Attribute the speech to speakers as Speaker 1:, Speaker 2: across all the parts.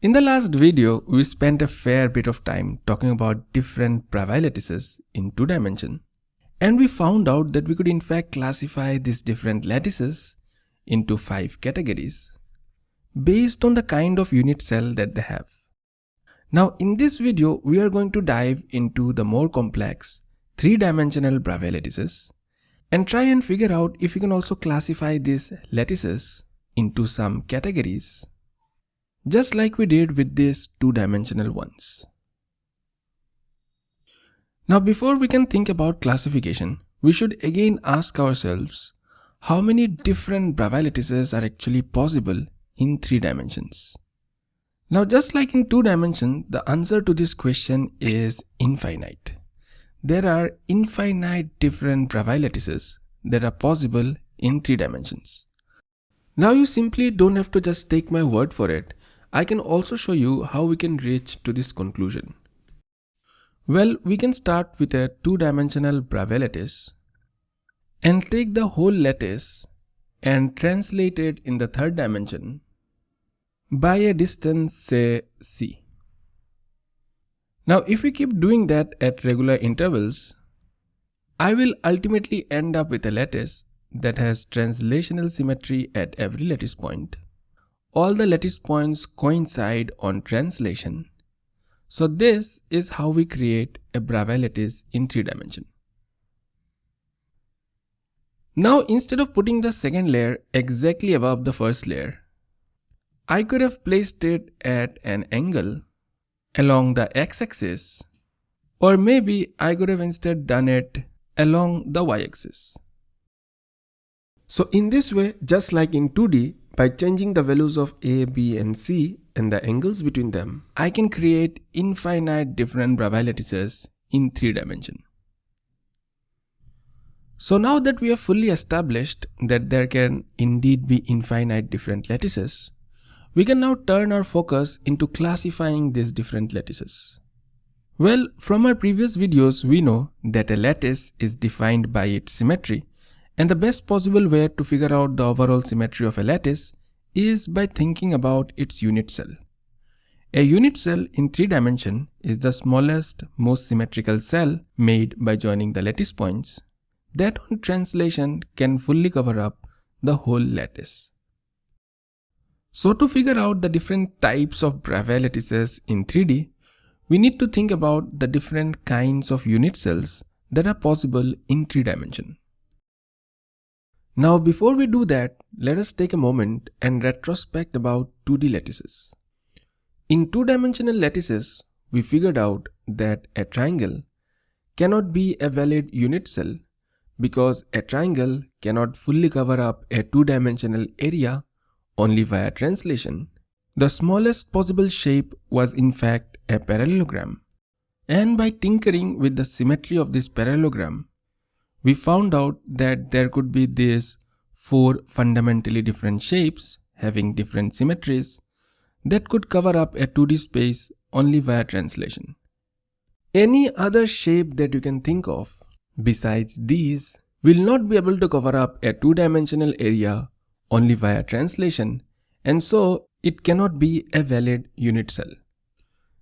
Speaker 1: In the last video, we spent a fair bit of time talking about different Bravais lattices in two dimension. And we found out that we could in fact classify these different lattices into five categories based on the kind of unit cell that they have. Now in this video, we are going to dive into the more complex three-dimensional Bravais lattices and try and figure out if we can also classify these lattices into some categories just like we did with these two-dimensional ones. Now before we can think about classification, we should again ask ourselves how many different Bravais lattices are actually possible in three dimensions. Now just like in two dimensions, the answer to this question is infinite. There are infinite different Bravais lattices that are possible in three dimensions. Now you simply don't have to just take my word for it. I can also show you how we can reach to this conclusion. Well, we can start with a two-dimensional Bravais lattice and take the whole lattice and translate it in the third dimension by a distance say c. Now if we keep doing that at regular intervals, I will ultimately end up with a lattice that has translational symmetry at every lattice point all the lattice points coincide on translation. So this is how we create a Bravais lattice in 3 dimension. Now instead of putting the second layer exactly above the first layer, I could have placed it at an angle along the x-axis or maybe I could have instead done it along the y-axis. So in this way, just like in 2D, by changing the values of A, B and C and the angles between them, I can create infinite different Bravais lattices in 3 dimension. So now that we have fully established that there can indeed be infinite different lattices, we can now turn our focus into classifying these different lattices. Well, from our previous videos, we know that a lattice is defined by its symmetry and the best possible way to figure out the overall symmetry of a lattice is by thinking about its unit cell. A unit cell in 3 dimension is the smallest, most symmetrical cell made by joining the lattice points that on translation can fully cover up the whole lattice. So to figure out the different types of Bravais lattices in 3D, we need to think about the different kinds of unit cells that are possible in 3 dimension. Now before we do that, let us take a moment and retrospect about 2D lattices. In two-dimensional lattices, we figured out that a triangle cannot be a valid unit cell because a triangle cannot fully cover up a two-dimensional area only via translation. The smallest possible shape was in fact a parallelogram. And by tinkering with the symmetry of this parallelogram, we found out that there could be these four fundamentally different shapes having different symmetries that could cover up a 2D space only via translation. Any other shape that you can think of besides these will not be able to cover up a two-dimensional area only via translation and so it cannot be a valid unit cell.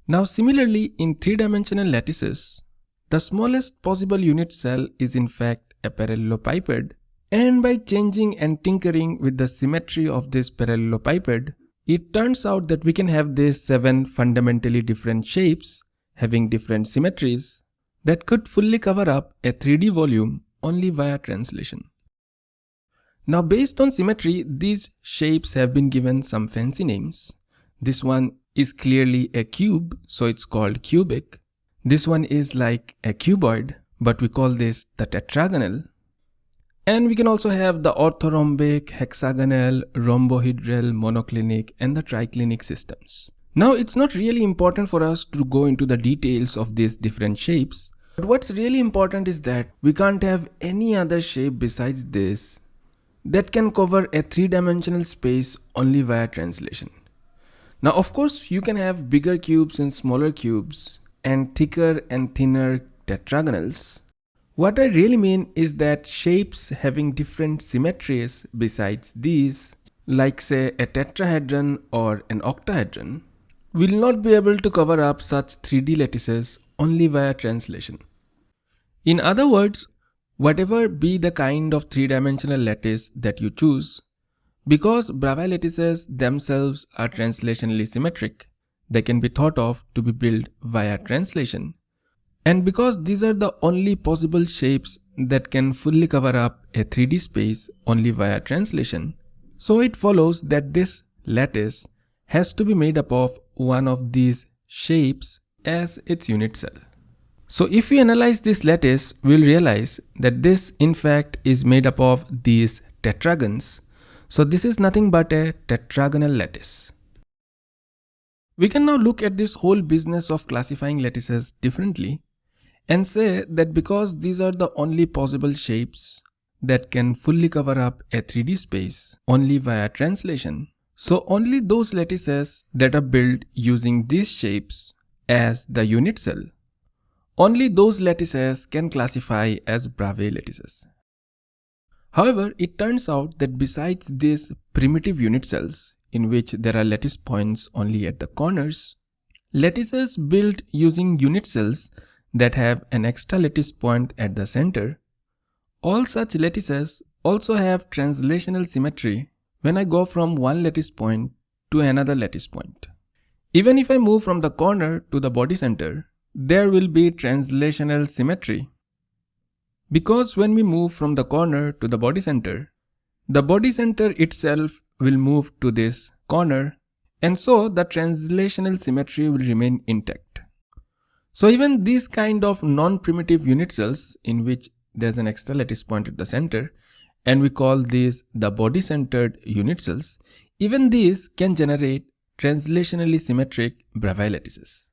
Speaker 1: Now similarly in three-dimensional lattices, the smallest possible unit cell is in fact a parallelepiped and by changing and tinkering with the symmetry of this parallelepiped, it turns out that we can have these seven fundamentally different shapes having different symmetries that could fully cover up a 3D volume only via translation. Now based on symmetry, these shapes have been given some fancy names. This one is clearly a cube, so it's called cubic. This one is like a cuboid, but we call this the tetragonal. And we can also have the orthorhombic, hexagonal, rhombohedral, monoclinic, and the triclinic systems. Now, it's not really important for us to go into the details of these different shapes. But what's really important is that we can't have any other shape besides this that can cover a three-dimensional space only via translation. Now, of course, you can have bigger cubes and smaller cubes, and thicker and thinner tetragonals. What I really mean is that shapes having different symmetries besides these, like say a tetrahedron or an octahedron, will not be able to cover up such 3D lattices only via translation. In other words, whatever be the kind of three-dimensional lattice that you choose, because Bravais lattices themselves are translationally symmetric, they can be thought of to be built via translation. And because these are the only possible shapes that can fully cover up a 3D space only via translation, so it follows that this lattice has to be made up of one of these shapes as its unit cell. So if we analyze this lattice, we'll realize that this in fact is made up of these tetragons. So this is nothing but a tetragonal lattice. We can now look at this whole business of classifying lattices differently and say that because these are the only possible shapes that can fully cover up a 3D space only via translation, so only those lattices that are built using these shapes as the unit cell, only those lattices can classify as Bravais lattices. However, it turns out that besides these primitive unit cells, in which there are lattice points only at the corners, lattices built using unit cells that have an extra lattice point at the center, all such lattices also have translational symmetry when I go from one lattice point to another lattice point. Even if I move from the corner to the body center, there will be translational symmetry. Because when we move from the corner to the body center, the body center itself will move to this corner and so the translational symmetry will remain intact. So even these kind of non-primitive unit cells in which there's an extra lattice point at the center and we call these the body-centered unit cells, even these can generate translationally symmetric Bravais lattices.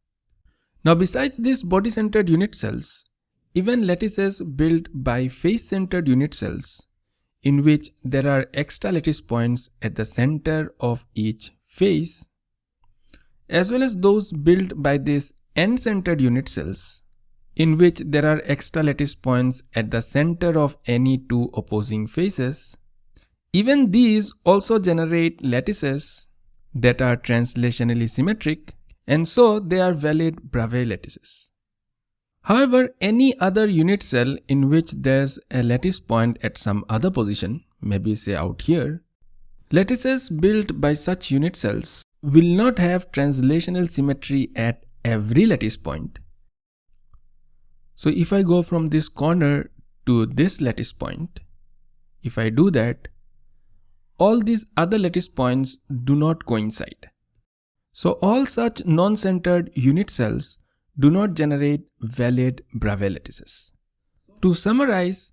Speaker 1: Now besides these body-centered unit cells, even lattices built by face-centered unit cells, in which there are extra lattice points at the center of each face, as well as those built by these end-centered unit cells, in which there are extra lattice points at the center of any two opposing faces. Even these also generate lattices that are translationally symmetric and so they are valid Bravais lattices. However, any other unit cell in which there's a lattice point at some other position, maybe say out here, lattices built by such unit cells will not have translational symmetry at every lattice point so if I go from this corner to this lattice point, if I do that, all these other lattice points do not coincide. So all such non-centered unit cells do not generate valid Bravais lattices. To summarize,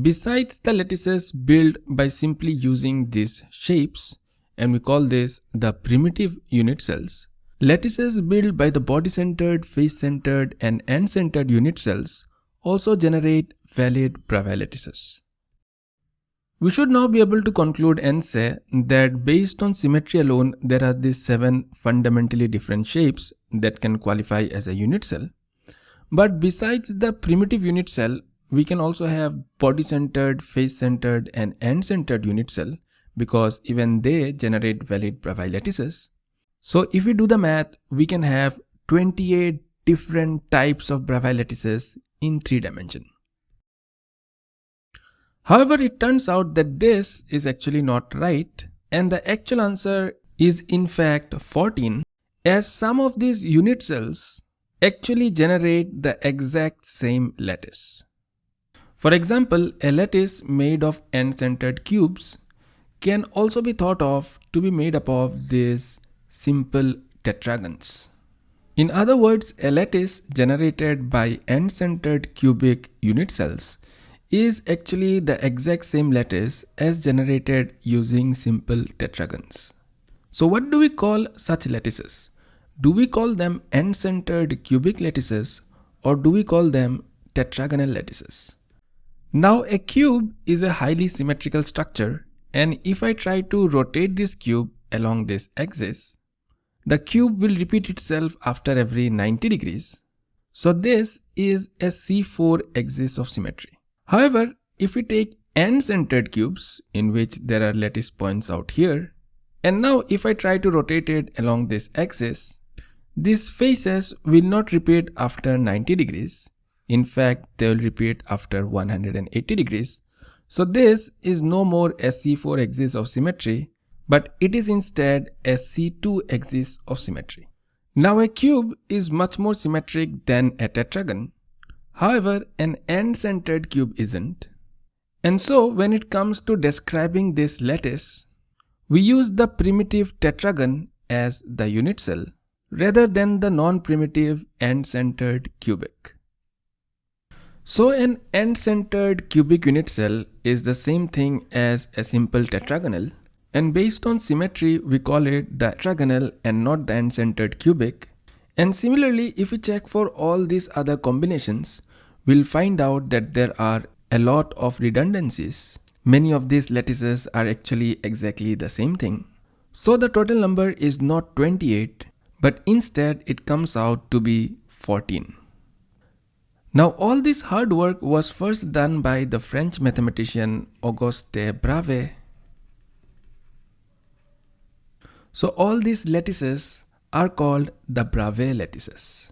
Speaker 1: besides the lattices built by simply using these shapes, and we call this the primitive unit cells, Lattices built by the body-centered, face-centered and end-centered unit cells also generate valid Bravais lattices. We should now be able to conclude and say that based on symmetry alone, there are these seven fundamentally different shapes that can qualify as a unit cell. But besides the primitive unit cell, we can also have body-centered, face-centered and end-centered unit cell because even they generate valid Bravais lattices. So if we do the math, we can have 28 different types of Bravais lattices in 3 dimension. However, it turns out that this is actually not right and the actual answer is in fact 14 as some of these unit cells actually generate the exact same lattice. For example, a lattice made of end-centered cubes can also be thought of to be made up of these simple tetragons. In other words, a lattice generated by end-centered cubic unit cells is actually the exact same lattice as generated using simple tetragons. So what do we call such lattices? Do we call them end-centered cubic lattices or do we call them tetragonal lattices? Now a cube is a highly symmetrical structure and if I try to rotate this cube along this axis, the cube will repeat itself after every 90 degrees. So this is a C4 axis of symmetry. However, if we take end-centered cubes in which there are lattice points out here, and now if I try to rotate it along this axis, These faces will not repeat after 90 degrees. In fact, they will repeat after 180 degrees. So this is no more SC4 axis of symmetry, but it is instead SC2 axis of symmetry. Now a cube is much more symmetric than a tetragon. However, an end-centered cube isn't. And so when it comes to describing this lattice, we use the primitive tetragon as the unit cell rather than the non-primitive end-centered cubic. So an end-centered cubic unit cell is the same thing as a simple tetragonal and based on symmetry we call it the tetragonal and not the end-centered cubic. And similarly if we check for all these other combinations we'll find out that there are a lot of redundancies. Many of these lattices are actually exactly the same thing. So the total number is not 28 but instead it comes out to be 14. Now all this hard work was first done by the French mathematician Auguste Bravais. So all these lattices are called the Bravais lattices.